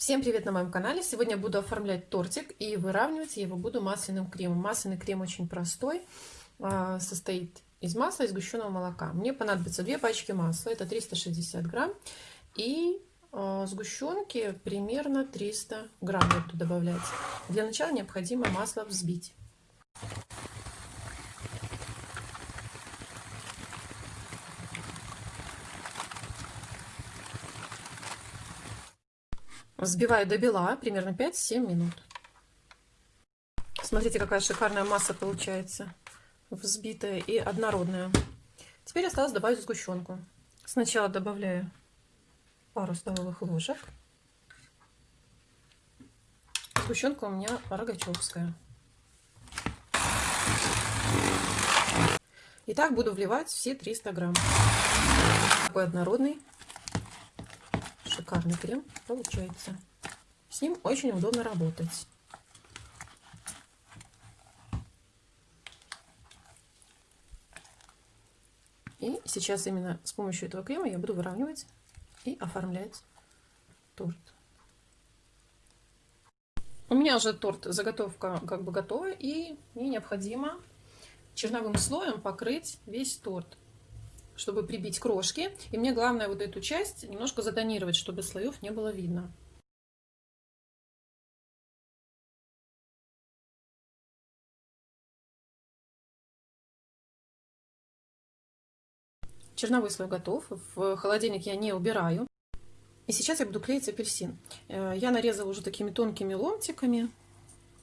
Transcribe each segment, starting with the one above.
Всем привет на моем канале! Сегодня буду оформлять тортик и выравнивать я его буду масляным кремом. Масляный крем очень простой, а, состоит из масла и сгущенного молока. Мне понадобится две пачки масла, это 360 грамм, и а, сгущенки примерно 300 грамм буду добавлять. Для начала необходимо масло взбить. Взбиваю до бела, примерно 5-7 минут. Смотрите, какая шикарная масса получается. Взбитая и однородная. Теперь осталось добавить сгущенку. Сначала добавляю пару столовых ложек. Сгущенка у меня рогачевская. И так буду вливать все 300 грамм. Такой однородный шикарный крем получается. С ним очень удобно работать. И сейчас именно с помощью этого крема я буду выравнивать и оформлять торт. У меня уже торт, заготовка как бы готова, и мне необходимо черновым слоем покрыть весь торт чтобы прибить крошки. И мне главное вот эту часть немножко затонировать, чтобы слоев не было видно. Черновой слой готов. В холодильник я не убираю. И сейчас я буду клеить апельсин. Э, я нарезала уже такими тонкими ломтиками.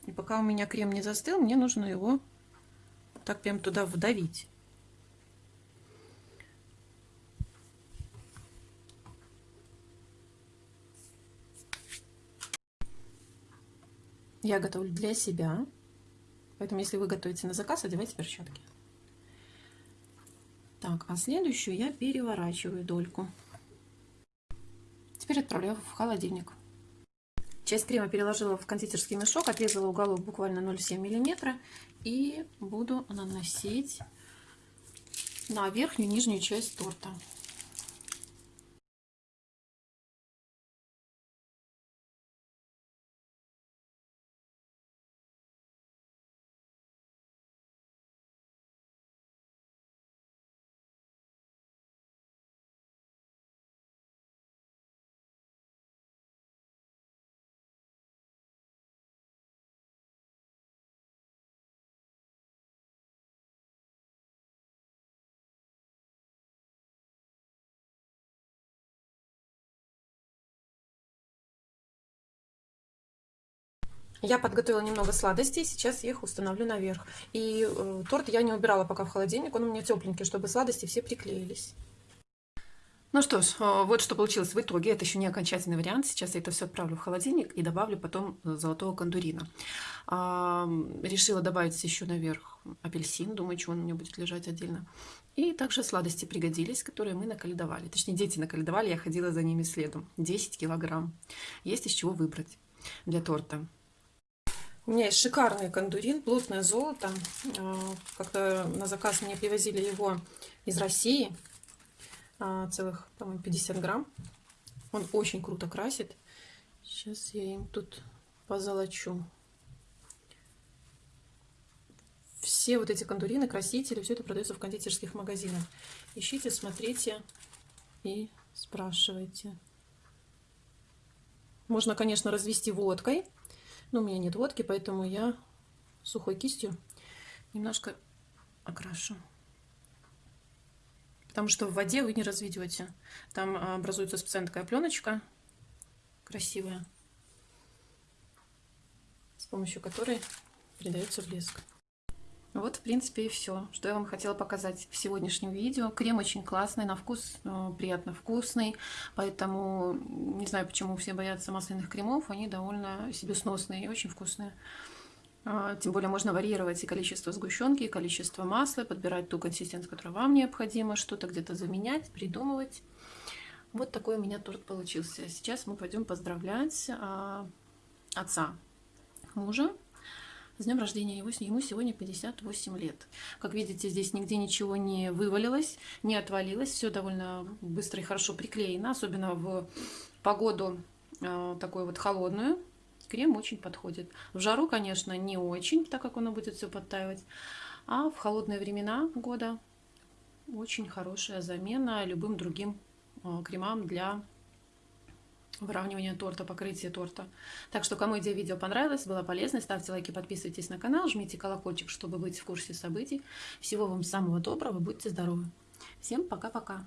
И пока у меня крем не застыл, мне нужно его так прям туда вдавить. Я готовлю для себя. Поэтому, если вы готовите на заказ, одевайте перчатки. Так, а следующую я переворачиваю дольку. Теперь отправляю в холодильник. Часть крема переложила в кондитерский мешок, отрезала уголок буквально 0,7 мм и буду наносить на верхнюю и нижнюю часть торта. Я подготовила немного сладостей, сейчас их установлю наверх. И э, торт я не убирала пока в холодильник, он у меня тепленький, чтобы сладости все приклеились. Ну что ж, э, вот что получилось в итоге. Это еще не окончательный вариант. Сейчас я это все отправлю в холодильник и добавлю потом золотого кондурина. Решила добавить еще наверх апельсин. Думаю, что он у меня будет лежать отдельно. И также сладости пригодились, которые мы наколедовали. Точнее, дети наколедовали, я ходила за ними следом. 10 килограмм. Есть из чего выбрать для торта. У меня есть шикарный кондурин, плотное золото. А, как-то на заказ мне привозили его из России. А, целых, по-моему, 50 грамм. Он очень круто красит. Сейчас я им тут позолочу. Все вот эти кондурины, красители, все это продается в кондитерских магазинах. Ищите, смотрите и спрашивайте. Можно, конечно, развести водкой. Но у меня нет водки, поэтому я сухой кистью немножко окрашу. Потому что в воде вы не разведете. Там образуется специальная такая пленочка красивая, с помощью которой придается блеск. Вот, в принципе, и все, что я вам хотела показать в сегодняшнем видео. Крем очень классный, на вкус э, приятно вкусный, поэтому не знаю, почему все боятся масляных кремов, они довольно себе сносные и очень вкусные. А, тем более можно варьировать и количество сгущенки, и количество масла, подбирать ту консистенцию, которая вам необходима, что-то где-то заменять, придумывать. Вот такой у меня торт получился. Сейчас мы пойдем поздравлять а, отца мужа с днем рождения его, ему сегодня 58 лет. Как видите, здесь нигде ничего не вывалилось, не отвалилось. Все довольно быстро и хорошо приклеено, особенно в погоду э, такую вот холодную, крем очень подходит. В жару, конечно, не очень, так как оно будет все подтаивать. А в холодные времена года очень хорошая замена любым другим э, кремам для выравнивания торта, покрытия торта. Так что, кому идея видео понравилась, была полезной, ставьте лайки, подписывайтесь на канал, жмите колокольчик, чтобы быть в курсе событий. Всего вам самого доброго, будьте здоровы. Всем пока-пока.